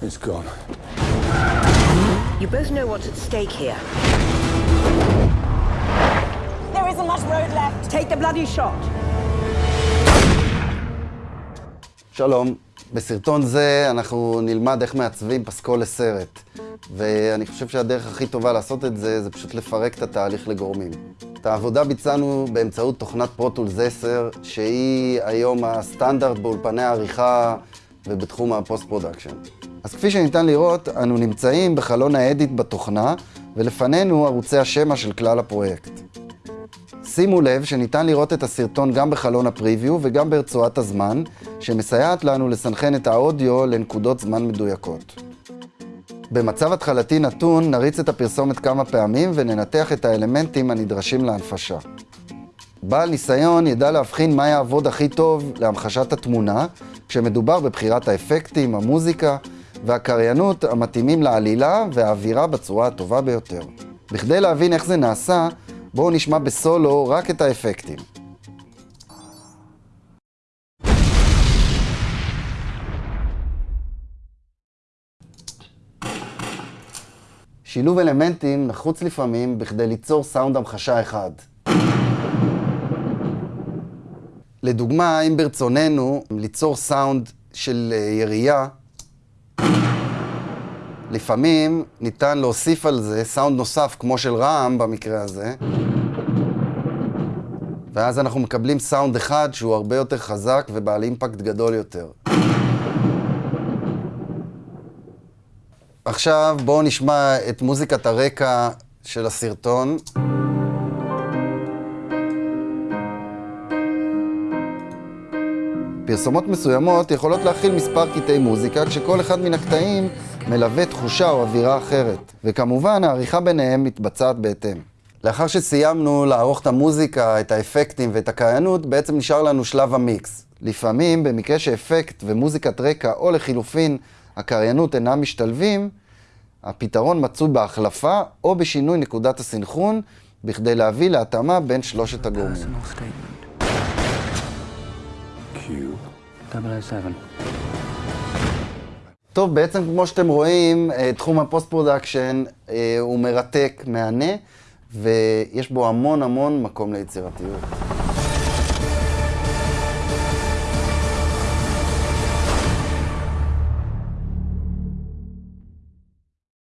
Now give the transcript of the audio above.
It's gone. You both know what's at stake here. There isn't much road left. Take the bloody shot. שלום, בסרטון זה אנחנו נלמד איך מעצבים פסקול לסרט. ואני חושב שהדרך הכי טובה לעשות את זה, זה פשוט לפרק את התהליך לגורמים. את העבודה ביצענו באמצעות תוכנת פרוטולס 10, שהיא היום הסטנדרט באולפני העריכה ובתחום ה post-production. אז כפי שניתן לראות, אנו נמצאים בחלון ה edit בתוכנה, ולפנינו ערוצי השמע של כלל הפרויקט. שימו לב שניתן לראות את הסרטון גם בחלון ה preview וגם ברצועת הזמן, שמסייעת לנו לסנכרן את האודיו לנקודות זמן מדויקות. במצב התחלתי נתון נריץ את הפרסומת כמה פעמים וננתח את האלמנטים הנדרשים להנפשה. בעל ניסיון ידע להבחין מה יעבוד הכי טוב להמחשת התמונה, כשמדובר בבחירת האפקטים, המוזיקה והקריינות המתאימים לעלילה והאווירה בצורה הטובה ביותר. בכדי להבין איך זה נעשה, בואו נשמע בסולו רק את האפקטים. שילוב אלמנטים נחוץ לפעמים בכדי ליצור סאונד המחשה אחד. לדוגמה, אם ברצוננו ליצור סאונד של ירייה, לפעמים ניתן להוסיף על זה סאונד נוסף, כמו של רעם במקרה הזה, ואז אנחנו מקבלים סאונד אחד שהוא הרבה יותר חזק ובעל אימפקט גדול יותר. עכשיו בואו נשמע את מוזיקת הרקע של הסרטון. פרסומות מסוימות יכולות להכיל מספר קטעי מוזיקה, כשכל אחד מן הקטעים מלווה תחושה או אווירה אחרת. וכמובן, העריכה ביניהם מתבצעת בהתאם. לאחר שסיימנו לערוך את המוזיקה, את האפקטים ואת הקריינות, בעצם נשאר לנו שלב המיקס. לפעמים, במקרה שאפקט ומוזיקת רקע, או לחילופין, הקריינות אינם משתלבים, הפתרון מצוי בהחלפה או בשינוי נקודת הסנכרון, בכדי להביא להתאמה בין שלושת הגורמים. טוב, בעצם כמו שאתם רואים, תחום ה post-production הוא מרתק, מהנה, ויש בו המון המון מקום ליצירתיות.